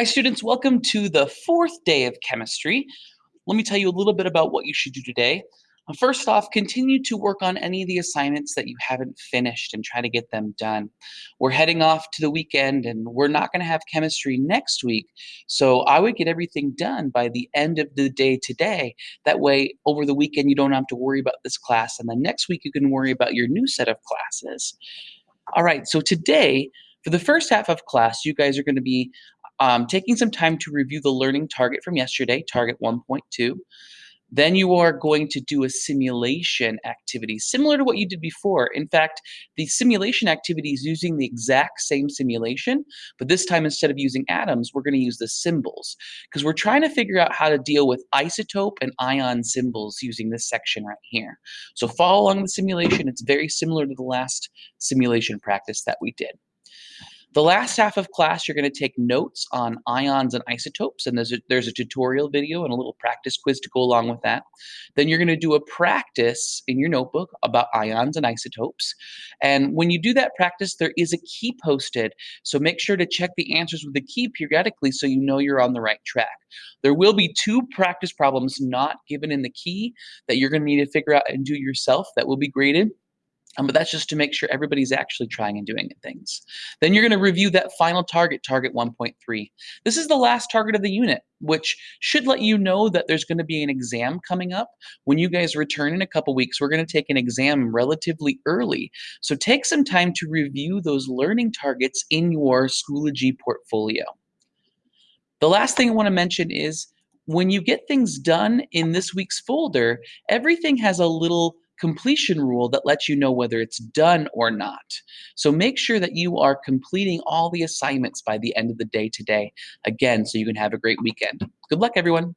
Hi students, welcome to the fourth day of chemistry. Let me tell you a little bit about what you should do today. Uh, First off, continue to work on any of the assignments that you haven't finished and try to get them done. We're heading off to the weekend and we're not going to have chemistry next week. So I would get everything done by the end of the day today. That way, over the weekend, you don't have to worry about this class. And then next week, you can worry about your new set of classes. All right, so today, for the first half of class, you guys are going to be um, taking some time to review the learning target from yesterday, target 1.2. Then you are going to do a simulation activity similar to what you did before. In fact, the simulation activity is using the exact same simulation, but this time instead of using atoms, we're going to use the symbols because we're trying to figure out how to deal with isotope and ion symbols using this section right here. So follow along the simulation. It's very similar to the last simulation practice that we did. The last half of class, you're going to take notes on ions and isotopes, and there's a, there's a tutorial video and a little practice quiz to go along with that. Then you're going to do a practice in your notebook about ions and isotopes. And when you do that practice, there is a key posted, so make sure to check the answers with the key periodically so you know you're on the right track. There will be two practice problems not given in the key that you're going to need to figure out and do yourself that will be graded. Um, but that's just to make sure everybody's actually trying and doing things. Then you're going to review that final target, target 1.3. This is the last target of the unit, which should let you know that there's going to be an exam coming up. When you guys return in a couple weeks, we're going to take an exam relatively early. So take some time to review those learning targets in your Schoology portfolio. The last thing I want to mention is when you get things done in this week's folder, everything has a little completion rule that lets you know whether it's done or not. So make sure that you are completing all the assignments by the end of the day today, again, so you can have a great weekend. Good luck, everyone.